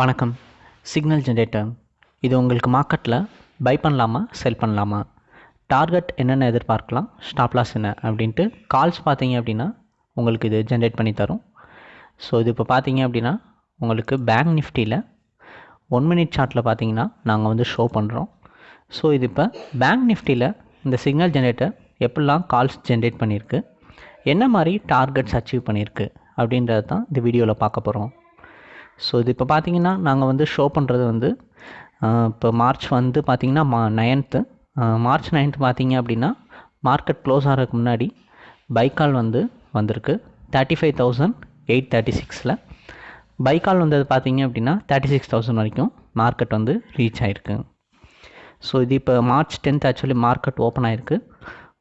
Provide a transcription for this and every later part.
வணக்கம். Signal generator இது உங்களுக்கு மார்க்கெட்டில் பை பண்ணலாமா செல் பண்ணலாமா? டார்கெட் என்னென்ன எதிர்பார்க்கலாம் ஸ்டாப்லாஸ் என்ன அப்படின்ட்டு கால்ஸ் பார்த்தீங்க அப்படின்னா உங்களுக்கு இது ஜென்ரேட் பண்ணி தரும். ஸோ இது இப்போ பார்த்தீங்க அப்படின்னா உங்களுக்கு பேங்க் நிஃப்டியில் ஒன் மினிட் சார்ட்டில் பார்த்தீங்கன்னா நாங்கள் வந்து ஷோ பண்ணுறோம் ஸோ இது இப்போ பேங்க் நிஃப்டியில் இந்த சிக்னல் ஜென்ரேட்டர் எப்படிலாம் கால்ஸ் ஜென்ரேட் பண்ணியிருக்கு என்ன மாதிரி டார்கெட்ஸ் அச்சீவ் பண்ணியிருக்கு அப்படின்றத தான் இந்த வீடியோவில் பார்க்க போகிறோம் ஸோ இது இப்போ பார்த்தீங்கன்னா நாங்கள் வந்து ஷோ பண்ணுறது வந்து இப்போ மார்ச் வந்து பார்த்திங்கன்னா மா நைன்த்து மார்ச் நைன்த் பார்த்தீங்க அப்படின்னா மார்க்கெட் க்ளோஸ் ஆகிறதுக்கு முன்னாடி பைக்கால் வந்து வந்திருக்கு. Thirty five thousand eight thirty சிக்ஸில் பைக்கால் வந்தது பார்த்தீங்க அப்படின்னா தேர்ட்டி சிக்ஸ் தௌசண்ட் வரைக்கும் மார்க்கெட் வந்து ரீச் ஆகிருக்கு ஸோ இது இப்போ March tenth actually market open ஆகிருக்கு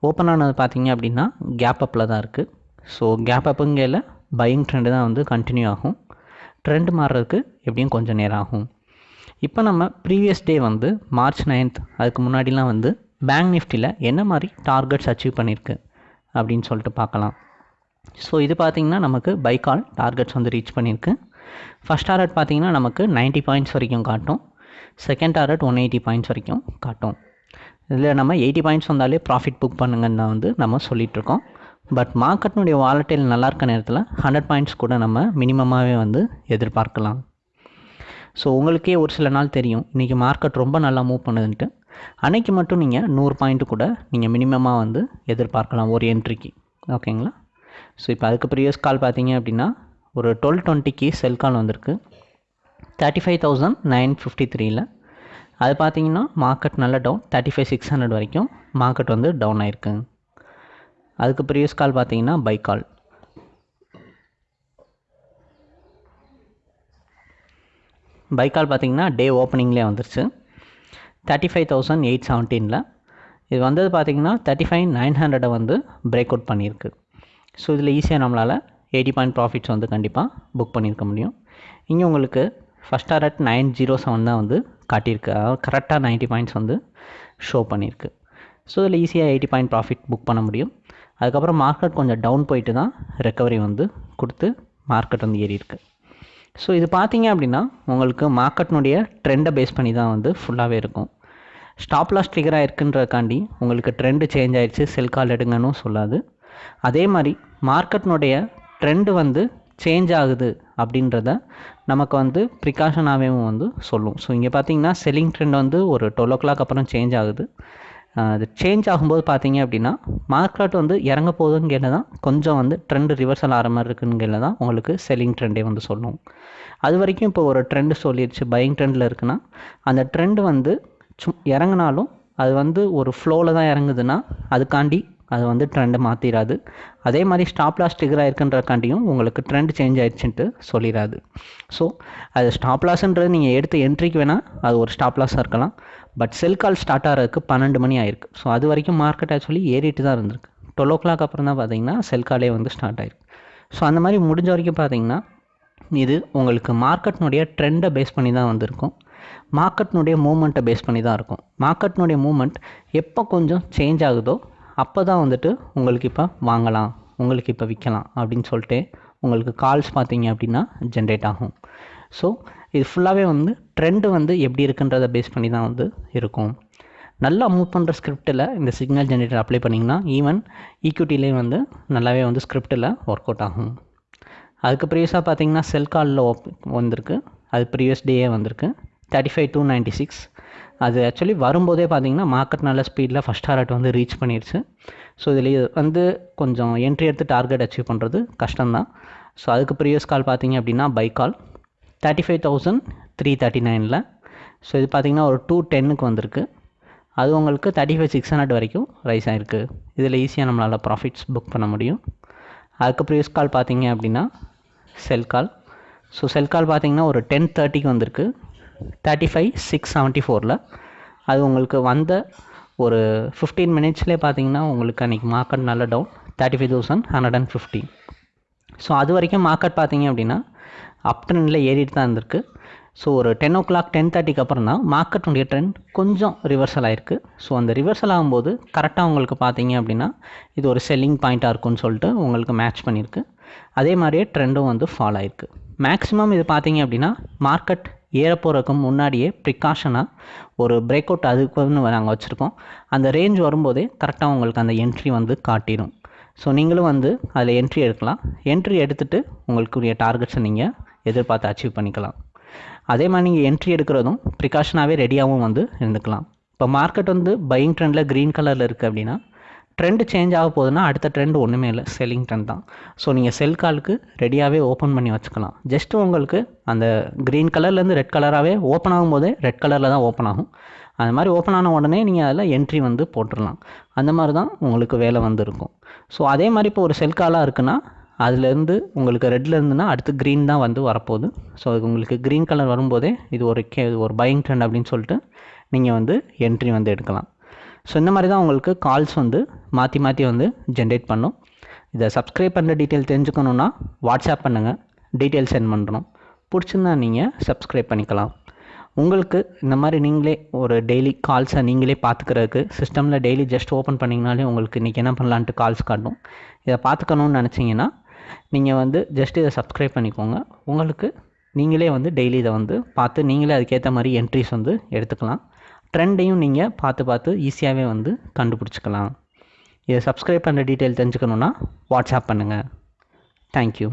ஓப்பன் ஆனது பார்த்தீங்க அப்படின்னா கேப் அப்பில் தான் இருக்குது ஸோ கேப் அப்புங்கையில் பையிங் ட்ரெண்டு தான் வந்து கண்டினியூ ஆகும். ட்ரெண்ட் மாறுறதுக்கு எப்படியும் கொஞ்சம் நேரம் ஆகும். இப்போ நம்ம ப்ரீவியஸ் டே வந்து மார்ச் நைன்த் அதுக்கு முன்னாடிலாம் வந்து பேங்க் நிஃப்டியில் என்ன மாதிரி டார்கெட்ஸ் அச்சீவ் பண்ணியிருக்கு அப்படின்னு சொல்லிட்டு பார்க்கலாம். ஸோ இது பார்த்திங்கன்னா நமக்கு பைக்கால் டார்கெட்ஸ் வந்து ரீச் பண்ணியிருக்கு ஃபஸ்ட் டார்கெட் பார்த்தீங்கன்னா நமக்கு 90 பாயிண்ட்ஸ் வரைக்கும் காட்டும். Second target one eighty points வரைக்கும் காட்டும். இதில் நம்ம எயிட்டி பாயிண்ட்ஸ் வந்தாலே ப்ராஃபிட் புக் பண்ணுங்கன்னு தான் வந்து நம்ம சொல்லிகிட்ருக்கோம் பட் மார்க்கெட்னுடைய வாலட்டைல் நல்லா இருக்க நேரத்தில் ஹண்ட்ரட் பாயிண்ட்ஸ் கூட நம்ம மினிமமாகவே வந்து எதிர்பார்க்கலாம். ஸோ உங்களுக்கே ஒரு சில நாள் தெரியும். இன்றைக்கி மார்க்கெட் ரொம்ப நல்லா மூவ் பண்ணுதுன்ட்டு. அன்னைக்கு மட்டும் நீங்கள் நூறு பாயிண்ட்டு கூட நீங்கள் மினிமமாக வந்து எதிர்பார்க்கலாம் ஒரு என்ட்ரிக்கு ஓகேங்களா ஸோ இப்போ அதுக்கு ப்ரீவியஸ் கால் பார்த்தீங்க அப்படின்னா ஒரு டுவெல் டுவெண்ட்டிக்கு செல் கால் வந்திருக்கு. Thirty five thousand nine fifty த்ரீயில் அது பார்த்தீங்கன்னா மார்க்கெட் நல்ல down thirty five six hundred வரைக்கும் மார்க்கெட் வந்து டவுன் ஆயிருக்கு. அதுக்கு ப்ரீவியஸ் கால் பார்த்தீங்கன்னா பை கால் பை கால் பார்த்தீங்கன்னா டே ஓப்பனிங்லேயே வந்துருச்சு. தேர்ட்டி ஃபைவ் தௌசண்ட் எயிட் செவன்டீனில் இது வந்தது பார்த்தீங்கன்னா தேர்ட்டி ஃபைவ் நைன் ஹண்ட்ரடை வந்து பிரேக் அவுட் பண்ணியிருக்கு. ஸோ இதில் ஈஸியாக நம்மளால் எயிட்டி பாயிண்ட் ப்ராஃபிட்ஸ் வந்து கண்டிப்பாக புக் பண்ணியிருக்க முடியும். இங்கே உங்களுக்கு first target nine zero seven தான் வந்து காட்டியிருக்கு. அதாவது கரெக்டாக நைன்ட்டி பாயிண்ட்ஸ் வந்து ஷோ பண்ணியிருக்கு. ஸோ இதில் ஈஸியாக எயிட்டி பாயிண்ட் ப்ராஃபிட் புக் பண்ண முடியும். அதுக்கப்புறம் மார்க்கெட் கொஞ்சம் டவுன் போயிட்டு தான் ரெக்கவரி வந்து கொடுத்து மார்க்கெட் வந்து ஏறியிருக்கு. ஸோ இது பார்த்தீங்க அப்படின்னா உங்களுக்கு மார்க்கெட்னுடைய ட்ரெண்டை பேஸ் பண்ணி தான் வந்து ஃபுல்லாகவே இருக்கும். ஸ்டாப் லாஸ் ட்ரிகராக இருக்குன்றதுக்காண்டி உங்களுக்கு ட்ரெண்டு சேஞ்ச் ஆயிடுச்சு செல் கால் எடுங்கன்னு சொல்லாது. அதே மாதிரி மார்க்கெட்னுடைய ட்ரெண்டு வந்து சேஞ்ச் ஆகுது அப்படின்றத நமக்கு வந்து ப்ரிகாஷனாகவும் வந்து சொல்லும். ஸோ இங்கே பார்த்தீங்கன்னா செல்லிங் ட்ரெண்ட் வந்து ஒரு டுவெல் ஓ கிளாக் அப்புறம் சேஞ்ச் ஆகுது. அது சேஞ்ச் ஆகும்போது பார்த்தீங்க அப்படின்னா மார்க்கெட் வந்து இறங்க போகுதுங்கையில் தான் கொஞ்சம் வந்து ட்ரெண்டு ரிவர்சல் ஆகிற மாதிரி இருக்குங்கையில் தான் உங்களுக்கு செல்லிங் ட்ரெண்டே வந்து சொல்லும். அது வரைக்கும் இப்போ ஒரு ட்ரெண்டு சொல்லிடுச்சு பையிங் ட்ரெண்டில் இருக்குன்னா அந்த ட்ரெண்டு வந்து சும் இறங்குனாலும் அது வந்து ஒரு ஃப்ளோவில் தான் இறங்குதுன்னா அதுக்காண்டி அது வந்து ட்ரெண்டை மாற்றிடாது அதே மாதிரி ஸ்டாப் லாஸ் ட்ரிகர் ஆயிருக்குன்றக்காண்டியும் உங்களுக்கு ட்ரெண்ட் சேஞ்ச் ஆயிடுச்சுன்ட்டு சொல்லிடாது ஸோ அது ஸ்டாப் லாஸ்ன்றது நீங்கள் எடுத்த என்ட்ரிக்கு வேணால் அது ஒரு ஸ்டாப் லாஸாக இருக்கலாம். பட் செல் கால் ஸ்டார்ட் ஆகிறதுக்கு பன்னெண்டு மணி ஆயிருக்கு. ஸோ அது வரைக்கும் மார்க்கெட் ஆக்சுவலி ஏறிட்டு தான் இருந்திருக்கு. டுவெல் ஓ கிளாக் அப்புறம் தான் பார்த்தீங்கன்னா செல் காலே வந்து ஸ்டார்ட் ஆயிருக்கு. ஸோ அந்த மாதிரி முடிஞ்ச வரைக்கும் பார்த்தீங்கன்னா இது உங்களுக்கு மார்க்கெட்னுடைய ட்ரெண்டை பேஸ் பண்ணி தான் வந்திருக்கும். மார்க்கெட்னுடைய மூமெண்ட்டை பேஸ் பண்ணி தான் இருக்கும். மார்க்கெட்னுடைய மூமெண்ட் எப்போ கொஞ்சம் சேஞ்ச் ஆகுதோ அப்போ தான் வந்துட்டு உங்களுக்கு இப்போ வாங்கலாம் உங்களுக்கு இப்போ விற்கலாம் அப்படின்னு சொல்லிட்டு உங்களுக்கு கால்ஸ் பார்த்தீங்க அப்படின்னா ஜென்ரேட் ஆகும். ஸோ இது ஃபுல்லாகவே வந்து ட்ரெண்டு வந்து எப்படி இருக்குன்றதை பேஸ் பண்ணி தான் வந்து இருக்கும். நல்லா மூவ் பண்ணுற ஸ்கிரிப்டில் இந்த சிக்னல் ஜென்ரேட்டர் அப்ளை பண்ணிங்கன்னா ஈவன் ஈக்விட்டிலே வந்து நல்லாவே வந்து ஸ்கிரிப்டில் ஒர்க் அவுட் ஆகும். அதுக்கு ப்ரீவியஸாக பார்த்தீங்கன்னா செல் காலில் வந்திருக்கு. அது ப்ரீவியஸ் டேயே வந்திருக்கு. Thirty five two ninety six அது ஆக்சுவலி வரும்போதே பார்த்தீங்கன்னா மார்க்கெட் நல்ல ஸ்பீடில் ஃபஸ்ட் டார்கெட் வந்து ரீச் பண்ணிடுச்சு ஸோ இதில் வந்து கொஞ்சம் என்ட்ரி எடுத்து டார்கெட் அச்சீவ் பண்ணுறது கஷ்டம்தான். ஸோ அதுக்கு ப்ரீவியஸ் கால் பார்த்தீங்க அப்படின்னா buy call thirty five thousand three thirty நைனில் ஸோ இது பார்த்தீங்கன்னா ஒரு டூ டென்னுக்கு வந்திருக்கு. அது உங்களுக்கு தேர்ட்டி ஃபைவ் சிக்ஸ் ஹண்ட்ரட் வரைக்கும் ரைஸ் ஆகிருக்கு இதில் ஈஸியாக நம்மளால் ப்ராஃபிட்ஸ் புக் பண்ண முடியும். அதுக்கு ப்ரீவியஸ் கால் பார்த்தீங்க அப்படின்னா செல் கால் ஸோ செல் கால் பார்த்தீங்கன்னா ஒரு டென் தேர்ட்டிக்கு வந்திருக்கு. தேர்ட்டி ஃபைவ் சிக்ஸ் செவன்ட்டி ஃபோரில் அது உங்களுக்கு வந்த ஒரு ஃபிஃப்டீன் மினிட்ஸ்லேயே பார்த்தீங்கன்னா உங்களுக்கு அன்றைக்கி மார்க்கெட் நல்ல down thirty five thousand hundred and fifty so அது வரைக்கும் மார்க்கெட் பார்த்தீங்க அப்படின்னா அப் ட்ரெண்டில் ஏறிட்டு தான் இருந்திருக்கு. ஸோ ஒரு டென் ஓ கிளாக் டென் தேர்ட்டிக்கு அப்புறம் தான் மார்க்கெட்டுடைய ட்ரெண்ட் கொஞ்சம் ரிவர்சல் ஆகிருக்கு ஸோ அந்த ரிவர்சல் ஆகும்போது கரெக்டாக உங்களுக்கு பார்த்தீங்க அப்படின்னா இது ஒரு செல்லிங் பாயிண்ட்டாக இருக்கும்னு சொல்லிட்டு உங்களுக்கு மேட்ச் பண்ணியிருக்கு அதே மாதிரியே ட்ரெண்டும் வந்து ஃபாலோ ஆயிருக்கு. மேக்ஸிமம் இது பார்த்தீங்க அப்படின்னா மார்க்கெட் ஏறப்போகிறதுக்கு முன்னாடியே ப்ரிகாஷனாக ஒரு பிரேக் அவுட் அதுக்குன்னு நாங்கள் வச்சுருக்கோம். அந்த ரேஞ்ச் வரும்போதே கரெக்டாக உங்களுக்கு அந்த என்ட்ரி வந்து காட்டிடும். ஸோ நீங்களும் வந்து அதில் என்ட்ரி எடுக்கலாம். என்ட்ரி எடுத்துகிட்டு உங்களுக்குரிய டார்கெட்ஸை நீங்கள் எதிர்பார்த்து அச்சீவ் பண்ணிக்கலாம். அதே மாதிரி நீங்கள் என்ட்ரி எடுக்கிறதும் ப்ரிகாஷனாகவே ரெடியாகவும் வந்து இருந்துக்கலாம். இப்போ மார்க்கெட் வந்து பையிங் ட்ரெண்டில் க்ரீன் கலரில் இருக்குது அப்படின்னா ட்ரெண்டு சேஞ்ச் ஆக போகுதுன்னா அடுத்த ட்ரெண்ட் ஒன்றுமே இல்லை. செல்லிங் ட்ரெண்ட் தான். ஸோ நீங்கள் செல் காலுக்கு ரெடியாகவே ஓப்பன் பண்ணி வச்சுக்கலாம். ஜஸ்ட் உங்களுக்கு அந்த க்ரீன் கலர்லேருந்து ரெட் கலராகவே ஓப்பன் ஆகும்போதே ரெட் கலரில் தான் ஓப்பன் ஆகும். அது மாதிரி ஓப்பன் ஆன உடனே நீங்கள் அதில் என்ட்ரி வந்து போட்டுடலாம். அந்த மாதிரி தான் உங்களுக்கு வேலை வந்து இருக்கும் ஸோ அதே மாதிரி இப்போ ஒரு செல் காலாக இருக்குன்னா அதுலேருந்து உங்களுக்கு ரெட்டில் இருந்துன்னா அடுத்து க்ரீன் தான் வந்து வரப்போகுது. ஸோ அது உங்களுக்கு க்ரீன் கலர் வரும்போதே இது ஒரு கே ஒரு பையிங் ட்ரெண்ட் அப்படின்னு சொல்லிட்டு நீங்கள் வந்து என்ட்ரி வந்து எடுக்கலாம். ஸோ இந்த மாதிரி தான் உங்களுக்கு கால்ஸ் வந்து மாற்றி மாற்றி வந்து ஜென்ரேட் பண்ணும். இதை சப்ஸ்கிரைப் பண்ணுற டீட்டெயில் தெரிஞ்சுக்கணுன்னா வாட்ஸ்அப் பண்ணுங்கள் டீட்டெயில் சென்ட் பண்ணுறோம் பிடிச்சிருந்தா நீங்கள் சப்ஸ்கிரைப் பண்ணிக்கலாம். உங்களுக்கு இந்த மாதிரி நீங்களே ஒரு டெய்லி கால்ஸை நீங்களே பார்த்துக்கிறதுக்கு சிஸ்டமில் டெய்லி ஜஸ்ட் ஓப்பன் பண்ணிங்கனாலே உங்களுக்கு இன்றைக்கி என்ன பண்ணலான்ட்டு கால்ஸ் காட்டும். இதை பார்த்துக்கணுன்னு நினச்சிங்கன்னா நீங்கள் வந்து ஜஸ்ட் இதை சப்ஸ்கிரைப் பண்ணிக்கோங்க. உங்களுக்கு நீங்களே வந்து டெய்லி இதை வந்து பார்த்து நீங்களே அதுக்கேற்ற மாதிரி என்ட்ரிஸ் வந்து எடுத்துக்கலாம். ட்ரெண்டையும் நீங்கள் பார்த்து பார்த்து ஈஸியாகவே வந்து கண்டுபிடிச்சிக்கலாம். இதை சப்ஸ்கிரைப் பண்ணுற டீட்டெயில் தெரிஞ்சுக்கணுன்னா வாட்ஸ்அப் பண்ணுங்கள் தேங்க்யூ